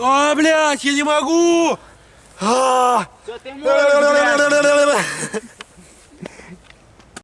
А, блядь, я не могу! А! Что ты можешь, блядь!